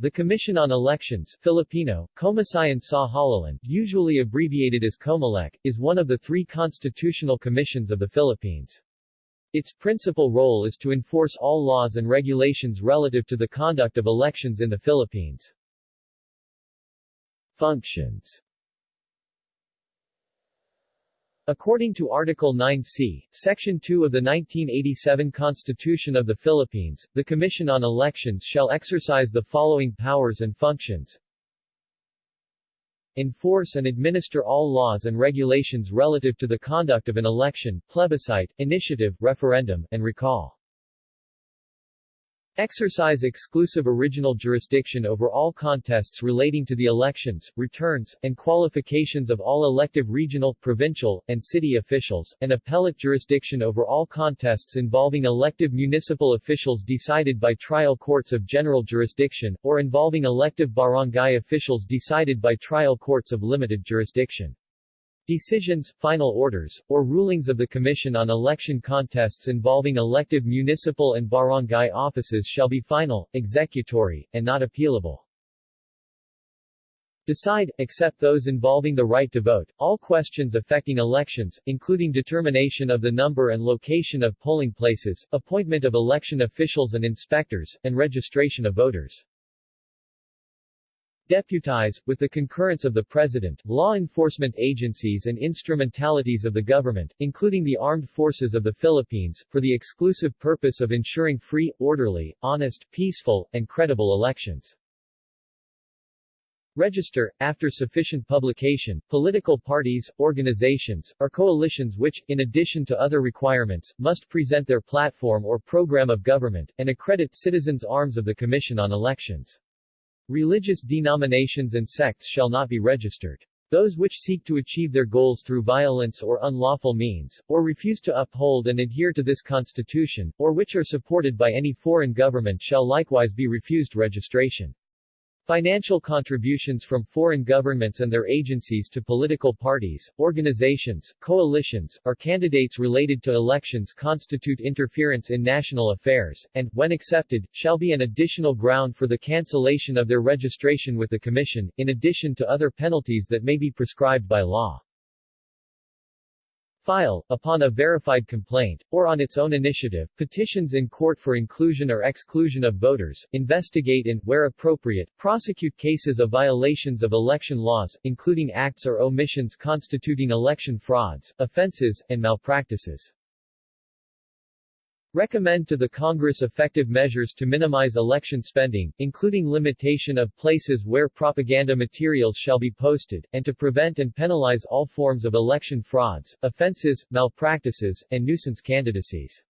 The Commission on Elections Filipino, Komisyon sa Halalan, usually abbreviated as COMELEC, is one of the three constitutional commissions of the Philippines. Its principal role is to enforce all laws and regulations relative to the conduct of elections in the Philippines. Functions According to Article 9c, Section 2 of the 1987 Constitution of the Philippines, the Commission on Elections shall exercise the following powers and functions. Enforce and administer all laws and regulations relative to the conduct of an election, plebiscite, initiative, referendum, and recall. Exercise exclusive original jurisdiction over all contests relating to the elections, returns, and qualifications of all elective regional, provincial, and city officials, and appellate jurisdiction over all contests involving elective municipal officials decided by trial courts of general jurisdiction, or involving elective barangay officials decided by trial courts of limited jurisdiction. Decisions, final orders, or rulings of the Commission on Election Contests involving elective municipal and barangay offices shall be final, executory, and not appealable. Decide, except those involving the right to vote, all questions affecting elections, including determination of the number and location of polling places, appointment of election officials and inspectors, and registration of voters. Deputize, with the concurrence of the President, law enforcement agencies and instrumentalities of the government, including the armed forces of the Philippines, for the exclusive purpose of ensuring free, orderly, honest, peaceful, and credible elections. Register, after sufficient publication, political parties, organizations, or coalitions which, in addition to other requirements, must present their platform or program of government, and accredit citizens' arms of the Commission on Elections. Religious denominations and sects shall not be registered. Those which seek to achieve their goals through violence or unlawful means, or refuse to uphold and adhere to this constitution, or which are supported by any foreign government shall likewise be refused registration. Financial contributions from foreign governments and their agencies to political parties, organizations, coalitions, or candidates related to elections constitute interference in national affairs, and, when accepted, shall be an additional ground for the cancellation of their registration with the Commission, in addition to other penalties that may be prescribed by law file, upon a verified complaint, or on its own initiative, petitions in court for inclusion or exclusion of voters, investigate and, where appropriate, prosecute cases of violations of election laws, including acts or omissions constituting election frauds, offenses, and malpractices. Recommend to the Congress effective measures to minimize election spending, including limitation of places where propaganda materials shall be posted, and to prevent and penalize all forms of election frauds, offenses, malpractices, and nuisance candidacies.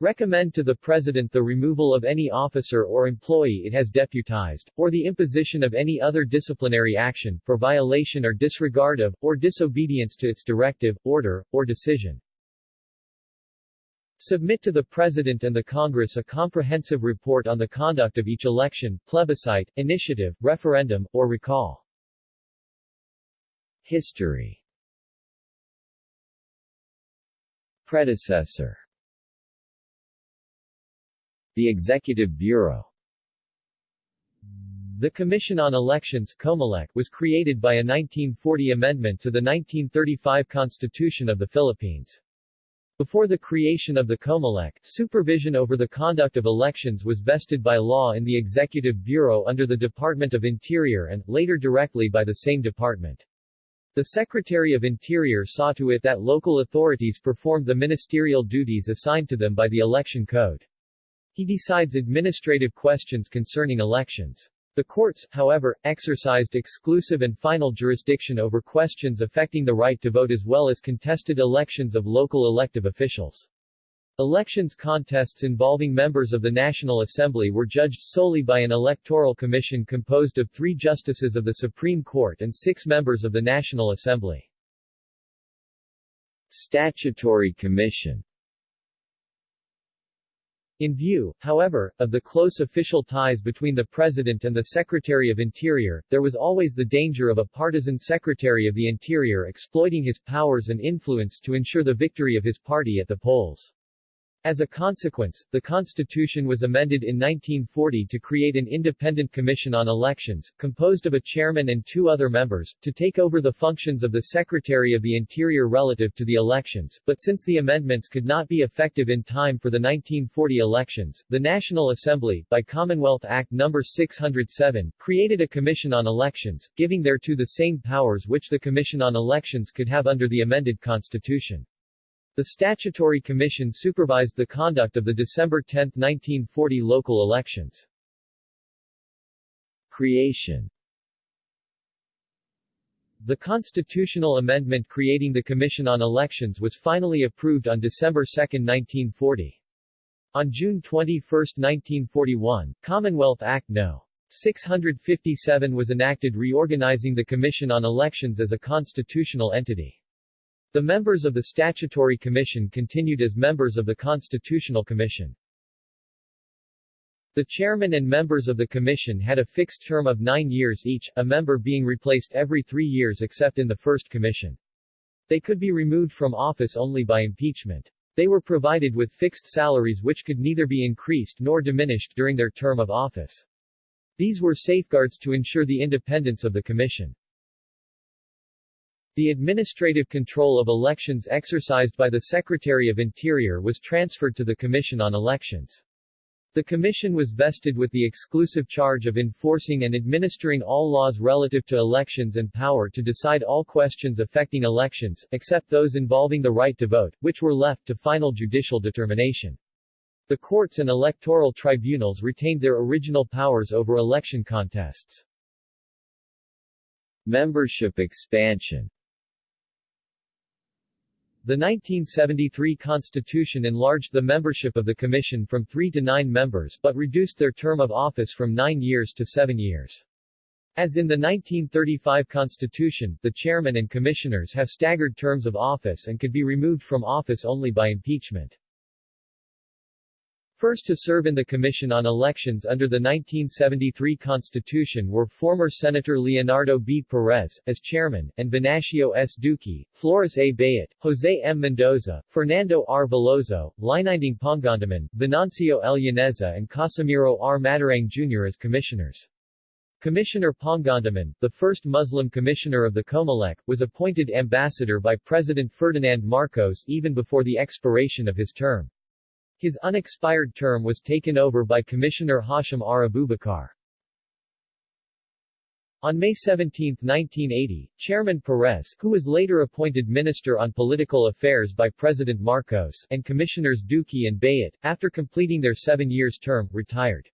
Recommend to the President the removal of any officer or employee it has deputized, or the imposition of any other disciplinary action, for violation or disregard of, or disobedience to its directive, order, or decision. Submit to the President and the Congress a comprehensive report on the conduct of each election, plebiscite, initiative, referendum, or recall. History Predecessor The Executive Bureau the Commission on Elections COMELEC, was created by a 1940 amendment to the 1935 Constitution of the Philippines. Before the creation of the COMELEC, supervision over the conduct of elections was vested by law in the Executive Bureau under the Department of Interior and, later directly by the same department. The Secretary of Interior saw to it that local authorities performed the ministerial duties assigned to them by the Election Code. He decides administrative questions concerning elections. The courts, however, exercised exclusive and final jurisdiction over questions affecting the right to vote as well as contested elections of local elective officials. Elections contests involving members of the National Assembly were judged solely by an electoral commission composed of three justices of the Supreme Court and six members of the National Assembly. Statutory Commission in view, however, of the close official ties between the President and the Secretary of Interior, there was always the danger of a partisan Secretary of the Interior exploiting his powers and influence to ensure the victory of his party at the polls. As a consequence, the Constitution was amended in 1940 to create an independent commission on elections, composed of a chairman and two other members, to take over the functions of the Secretary of the Interior relative to the elections, but since the amendments could not be effective in time for the 1940 elections, the National Assembly, by Commonwealth Act No. 607, created a Commission on Elections, giving thereto the same powers which the Commission on Elections could have under the amended Constitution. The statutory commission supervised the conduct of the December 10, 1940 local elections. Creation The constitutional amendment creating the Commission on Elections was finally approved on December 2, 1940. On June 21, 1941, Commonwealth Act No. 657 was enacted reorganizing the Commission on Elections as a constitutional entity. The members of the Statutory Commission continued as members of the Constitutional Commission. The chairman and members of the commission had a fixed term of nine years each, a member being replaced every three years except in the first commission. They could be removed from office only by impeachment. They were provided with fixed salaries which could neither be increased nor diminished during their term of office. These were safeguards to ensure the independence of the commission. The administrative control of elections exercised by the Secretary of Interior was transferred to the Commission on Elections. The Commission was vested with the exclusive charge of enforcing and administering all laws relative to elections and power to decide all questions affecting elections, except those involving the right to vote, which were left to final judicial determination. The courts and electoral tribunals retained their original powers over election contests. Membership expansion the 1973 Constitution enlarged the membership of the Commission from three to nine members but reduced their term of office from nine years to seven years. As in the 1935 Constitution, the chairman and commissioners have staggered terms of office and could be removed from office only by impeachment. First to serve in the Commission on Elections under the 1973 Constitution were former Senator Leonardo B. Perez, as chairman, and Venancio S. Duque, Flores A. Bayet, Jose M. Mendoza, Fernando R. Veloso, Lininding Pangandaman, Venancio L. Yaneza and Casimiro R. Matarang Jr. as commissioners. Commissioner Pangandaman, the first Muslim commissioner of the Comelec, was appointed ambassador by President Ferdinand Marcos even before the expiration of his term. His unexpired term was taken over by Commissioner Hashim R. Abubakar. On May 17, 1980, Chairman Perez, who was later appointed Minister on Political Affairs by President Marcos, and Commissioners Duque and Bayet, after completing their seven years term, retired.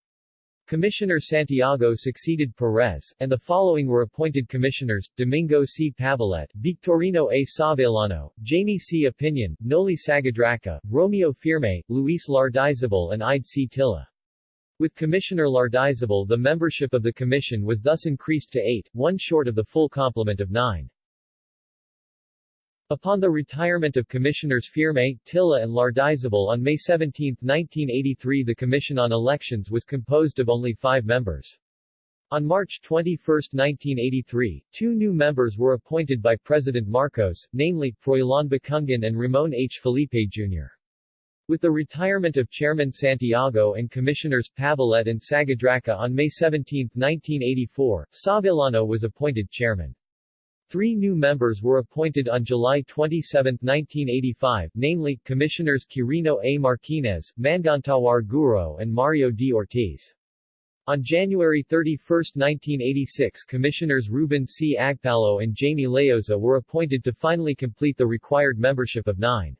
Commissioner Santiago succeeded Perez, and the following were appointed commissioners, Domingo C. Pavilet, Victorino A. Savellano, Jamie C. Opinion, Noli Sagadraca, Romeo Firme, Luis Lardizabal and Ide C. Tilla. With Commissioner Lardizabal the membership of the commission was thus increased to eight, one short of the full complement of nine. Upon the retirement of Commissioners Firme, Tilla and Lardizabal on May 17, 1983 the Commission on Elections was composed of only five members. On March 21, 1983, two new members were appointed by President Marcos, namely, Froilan Bacungan and Ramon H. Felipe Jr. With the retirement of Chairman Santiago and Commissioners Pavilet and Sagadraca on May 17, 1984, Savellano was appointed chairman. Three new members were appointed on July 27, 1985, namely, Commissioners Quirino A. Marquinez, Mangantawar Guro and Mario D. Ortiz. On January 31, 1986 Commissioners Ruben C. Agpalo and Jamie Leoza were appointed to finally complete the required membership of nine.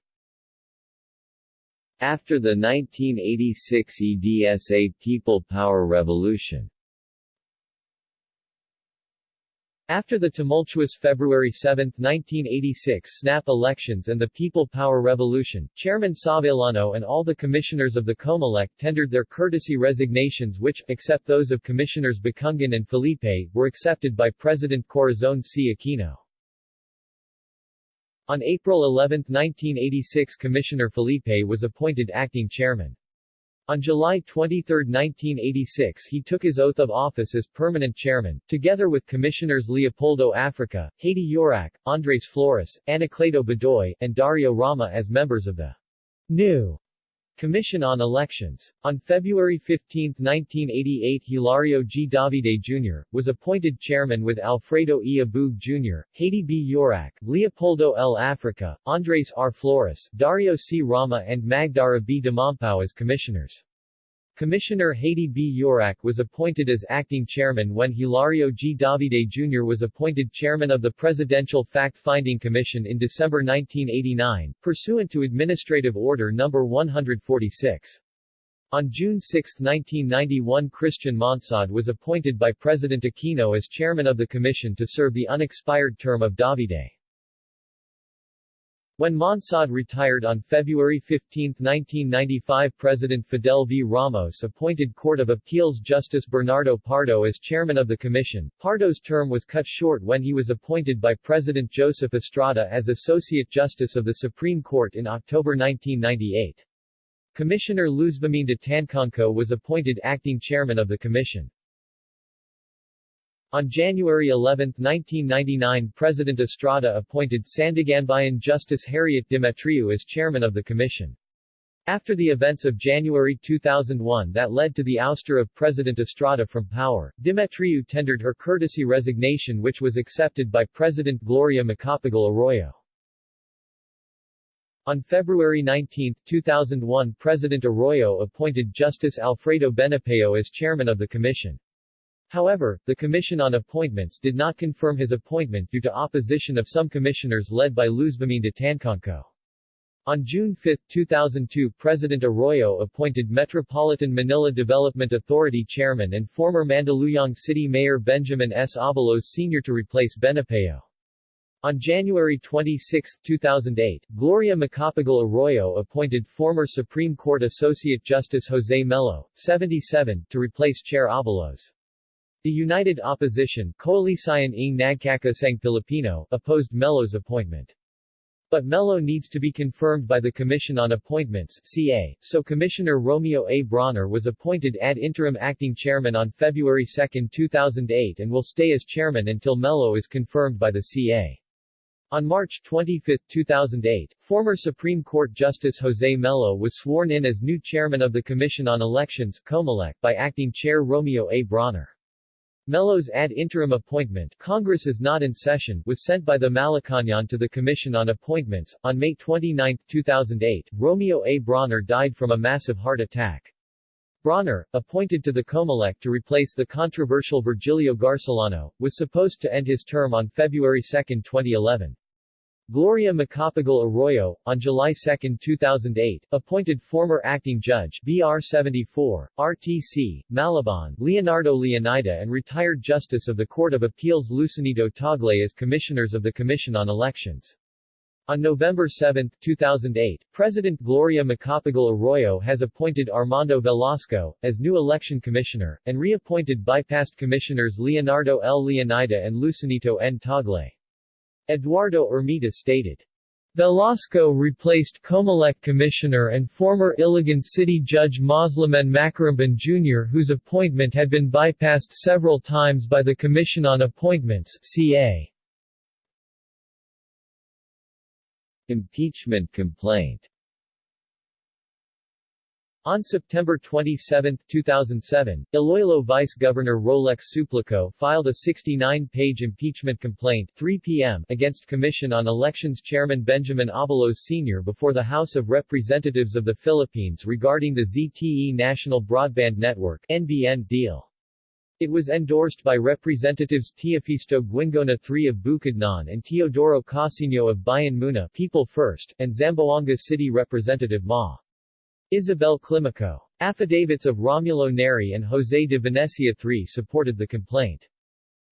After the 1986 EDSA People Power Revolution After the tumultuous February 7, 1986 snap elections and the People Power Revolution, Chairman Savellano and all the commissioners of the Comelec tendered their courtesy resignations which, except those of Commissioners Bacungan and Felipe, were accepted by President Corazon C. Aquino. On April 11, 1986 Commissioner Felipe was appointed acting chairman. On July 23, 1986 he took his oath of office as permanent chairman, together with Commissioners Leopoldo Africa, Haydee Yorac, Andres Flores, Anacleto Bedoy, and Dario Rama as members of the new Commission on Elections. On February 15, 1988 Hilario G. Davide Jr., was appointed chairman with Alfredo E. Abueg Jr., Haydee B. Yorac, Leopoldo L. Africa, Andres R. Flores, Dario C. Rama and Magdara B. Dimampao as commissioners. Commissioner Haydee B. Yorac was appointed as acting chairman when Hilario G. Davide Jr. was appointed chairman of the Presidential Fact-Finding Commission in December 1989, pursuant to Administrative Order No. 146. On June 6, 1991 Christian Monsod was appointed by President Aquino as chairman of the commission to serve the unexpired term of Davide. When Monsod retired on February 15, 1995 President Fidel V. Ramos appointed Court of Appeals Justice Bernardo Pardo as chairman of the commission. Pardo's term was cut short when he was appointed by President Joseph Estrada as Associate Justice of the Supreme Court in October 1998. Commissioner Luzviminda Tancangco was appointed acting chairman of the commission. On January 11, 1999 President Estrada appointed Sandiganbayan Justice Harriet Demetriou as chairman of the commission. After the events of January 2001 that led to the ouster of President Estrada from power, Demetriou tendered her courtesy resignation which was accepted by President Gloria Macapagal Arroyo. On February 19, 2001 President Arroyo appointed Justice Alfredo Benipayo as chairman of the commission. However, the Commission on Appointments did not confirm his appointment due to opposition of some commissioners led by Luzviminda Tancangco. On June 5, 2002 President Arroyo appointed Metropolitan Manila Development Authority Chairman and former Mandaluyong City Mayor Benjamin S. Abalos Sr. to replace Benipayo. On January 26, 2008, Gloria Macapagal Arroyo appointed former Supreme Court Associate Justice Jose Melo, 77, to replace Chair Abalos. The United Opposition Koalisyon ng Nagkakaisang Pilipino opposed Melo's appointment. But Melo needs to be confirmed by the Commission on Appointments CA, so Commissioner Romeo A. Brawner was appointed ad interim acting chairman on February 2, 2008 and will stay as chairman until Melo is confirmed by the CA. On March 25, 2008, former Supreme Court Justice Jose Melo was sworn in as new chairman of the Commission on Elections COMELEC by acting chair Romeo A. Brawner. Melo's ad interim appointment Congress is not in session was sent by the Malacañang to the Commission on Appointments. On May 29, 2008, Romeo A. Brawner died from a massive heart attack. Brawner, appointed to the Comelec to replace the controversial Virgilio Garcillano, was supposed to end his term on February 2, 2011. Gloria Macapagal Arroyo, on July 2, 2008, appointed former acting judge BR 74, RTC, Malabon, Leonardo Leonida and retired Justice of the Court of Appeals Lucenito Tagle as commissioners of the Commission on Elections. On November 7, 2008, President Gloria Macapagal Arroyo has appointed Armando Velasco as new election commissioner, and reappointed bypassed commissioners Leonardo L. Leonida and Lucenito N. Tagle. Eduardo Ermita stated, Velasco replaced Comelec Commissioner and former Iligan City Judge Moslemen Macaramban Jr. whose appointment had been bypassed several times by the Commission on Appointments CA. Impeachment complaint on September 27, 2007, Iloilo Vice Governor Rolex Suplico filed a 69-page impeachment complaint 3 p.m. against Commission on Elections Chairman Benjamin Abalos Sr. before the House of Representatives of the Philippines regarding the ZTE National Broadband Network NBN deal. It was endorsed by Representatives Teofisto Guingona III of Bukidnon and Teodoro Casino of Bayan Muna People First, and Zamboanga City Representative Ma. Isabel Climaco. Affidavits of Romulo Neri and Jose de Venecia III supported the complaint.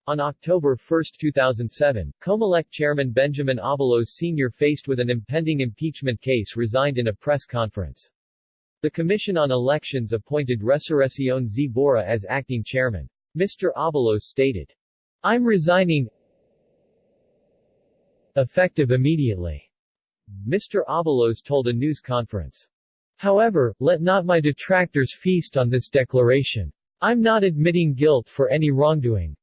On October 1, 2007, Comelec chairman Benjamin Abalos Sr. faced with an impending impeachment case resigned in a press conference. The Commission on Elections appointed Resurrección Z. Borra as acting chairman. Mr. Abalos stated, I'm resigning effective immediately. Mr. Abalos told a news conference. However, let not my detractors feast on this declaration. I'm not admitting guilt for any wrongdoing.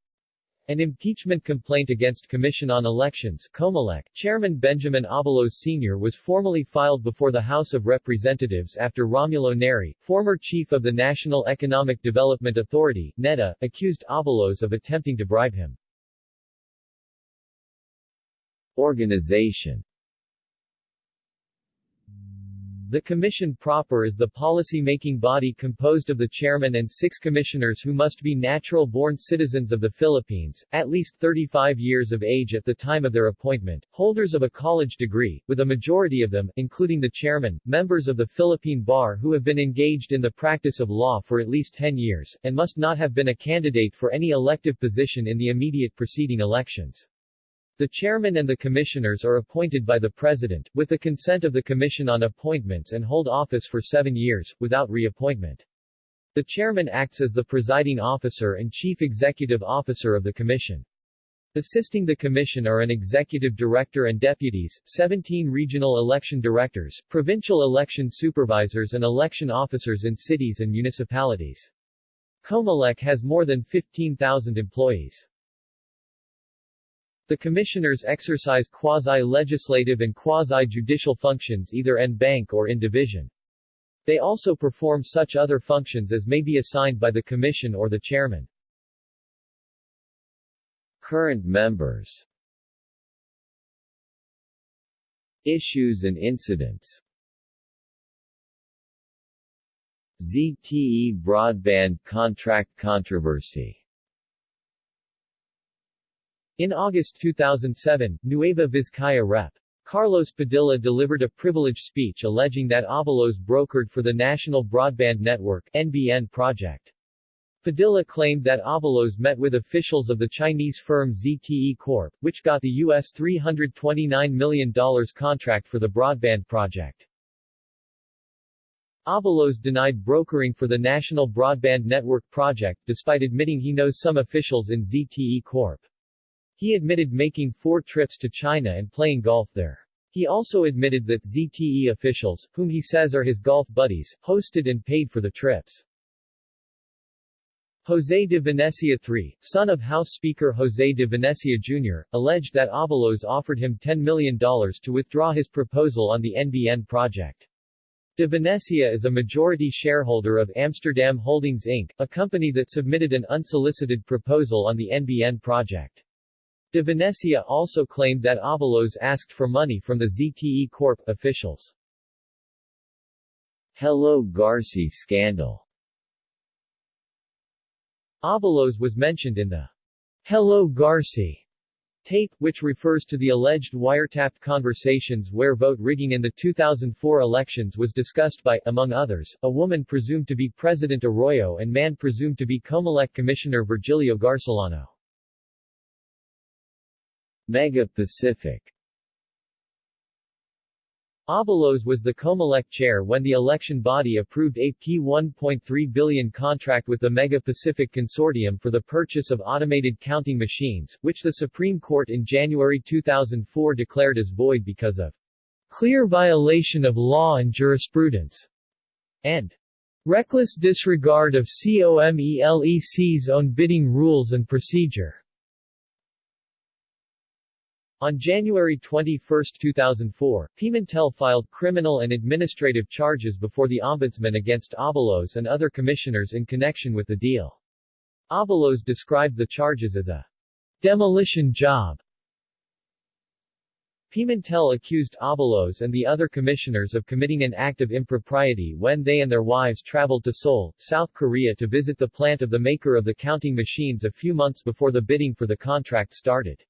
An impeachment complaint against Commission on Elections Comelec, Chairman Benjamin Abalos Sr. was formally filed before the House of Representatives after Romulo Neri, former chief of the National Economic Development Authority NEDA, accused Abalos of attempting to bribe him. Organization The Commission proper is the policy-making body composed of the chairman and six commissioners who must be natural-born citizens of the Philippines, at least 35 years of age at the time of their appointment, holders of a college degree, with a majority of them, including the chairman, members of the Philippine Bar who have been engaged in the practice of law for at least 10 years, and must not have been a candidate for any elective position in the immediate preceding elections. The chairman and the commissioners are appointed by the president, with the consent of the Commission on Appointments and hold office for seven years, without reappointment. The chairman acts as the presiding officer and chief executive officer of the commission. Assisting the commission are an executive director and deputies, 17 regional election directors, provincial election supervisors and election officers in cities and municipalities. Comelec has more than 15,000 employees. The commissioners exercise quasi-legislative and quasi-judicial functions either en banc or in division. They also perform such other functions as may be assigned by the commission or the chairman. Current members Issues and incidents ZTE broadband contract controversy in August 2007, Nueva Vizcaya Rep. Carlos Padilla delivered a privilege speech alleging that Abalos brokered for the National Broadband Network NBN project. Padilla claimed that Abalos met with officials of the Chinese firm ZTE Corp., which got the U.S. $329 million contract for the broadband project. Abalos denied brokering for the National Broadband Network project despite admitting he knows some officials in ZTE Corp. He admitted making four trips to China and playing golf there. He also admitted that ZTE officials, whom he says are his golf buddies, hosted and paid for the trips. José de Venecia III, son of House Speaker José de Venecia Jr., alleged that Abalos offered him $10 million to withdraw his proposal on the NBN project. De Venecia is a majority shareholder of Amsterdam Holdings Inc., a company that submitted an unsolicited proposal on the NBN project. De Venecia also claimed that Abalos asked for money from the ZTE Corp. officials. Hello Garci scandal Abalos was mentioned in the Hello Garci tape, which refers to the alleged wiretapped conversations where vote rigging in the 2004 elections was discussed by, among others, a woman presumed to be President Arroyo and man presumed to be Comelec Commissioner Virgilio Garcillano. Mega Pacific Abalos was the Comelec chair when the election body approved a P1.3 billion contract with the Mega Pacific Consortium for the purchase of automated counting machines, which the Supreme Court in January 2004 declared as void because of clear violation of law and jurisprudence and reckless disregard of COMELEC's own bidding rules and procedure. On January 21, 2004, Pimentel filed criminal and administrative charges before the Ombudsman against Abalos and other commissioners in connection with the deal. Abalos described the charges as a demolition job. Pimentel accused Abalos and the other commissioners of committing an act of impropriety when they and their wives traveled to Seoul, South Korea to visit the plant of the maker of the counting machines a few months before the bidding for the contract started.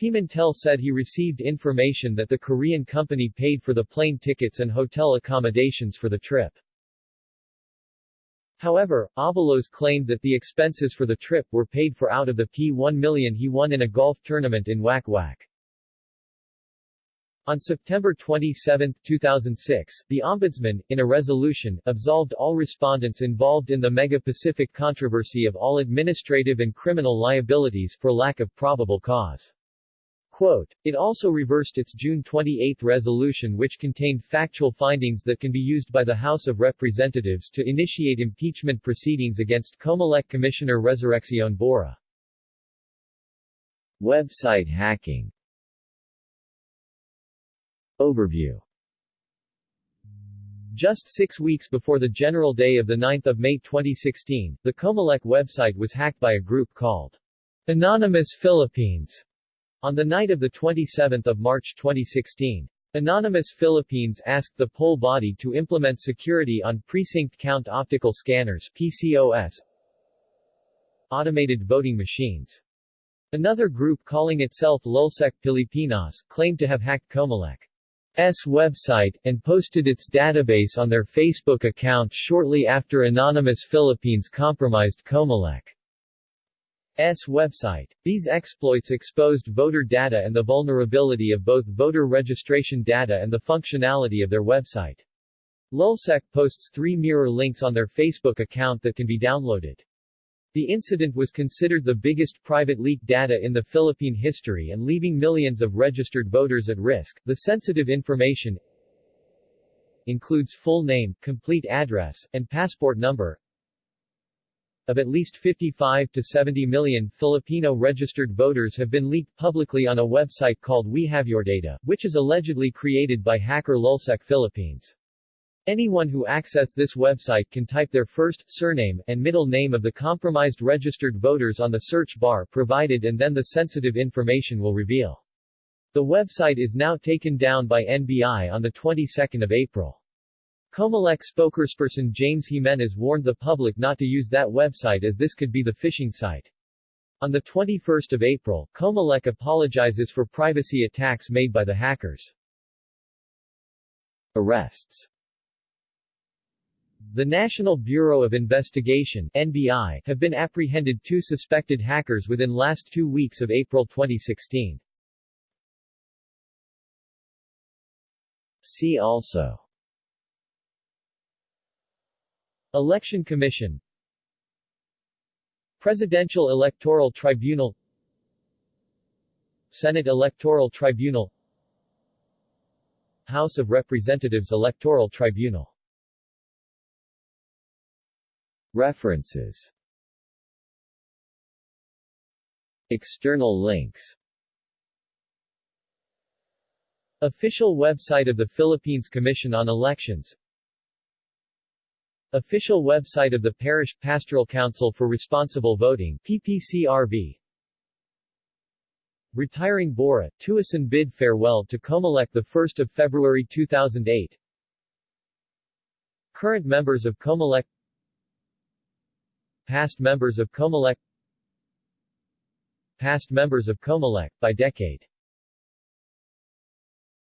Pimentel said he received information that the Korean company paid for the plane tickets and hotel accommodations for the trip. However, Abalos claimed that the expenses for the trip were paid for out of the P1 million he won in a golf tournament in Wak Wak. On September 27, 2006, the Ombudsman, in a resolution, absolved all respondents involved in the Mega-Pacific controversy of all administrative and criminal liabilities for lack of probable cause. Quote, it also reversed its June 28 resolution which contained factual findings that can be used by the House of Representatives to initiate impeachment proceedings against Comelec Commissioner Resurreccion Borra. Website hacking. Overview. Just six weeks before the General Day of 9 May 2016, the Comelec website was hacked by a group called Anonymous Philippines on the night of 27 March 2016. Anonymous Philippines asked the poll body to implement security on precinct count optical scanners PCOS automated voting machines. Another group calling itself LulzSec Pilipinas claimed to have hacked Comelec's website, and posted its database on their Facebook account shortly after Anonymous Philippines compromised Comelec's website. These exploits exposed voter data and the vulnerability of both voter registration data and the functionality of their website. LulzSec posts three mirror links on their Facebook account that can be downloaded. The incident was considered the biggest private leak data in the Philippine history and leaving millions of registered voters at risk. The sensitive information includes full name, complete address, and passport number of at least 55 to 70 million Filipino registered voters have been leaked publicly on a website called We Have Your Data, which is allegedly created by hacker LulzSec Philippines. Anyone who access this website can type their first, surname, and middle name of the compromised registered voters on the search bar provided and then the sensitive information will reveal. The website is now taken down by NBI on the 22nd of April. Comelec spokesperson James Jimenez warned the public not to use that website as this could be the phishing site. On the 21st of April, Comelec apologizes for privacy attacks made by the hackers. Arrests the National Bureau of Investigation NBI have been apprehended two suspected hackers within last two weeks of April 2016. See also Election Commission. Presidential Electoral Tribunal. Senate Electoral Tribunal. House of Representatives Electoral Tribunal. References. External links. Official website of the Philippines Commission on Elections Official website of the Parish Pastoral Council for Responsible Voting PPCRV Retiring Borra, Tuason bid farewell to Comelec 1 February 2008 Current members of Comelec. Past members of Comelec. Past members of Comelec, by decade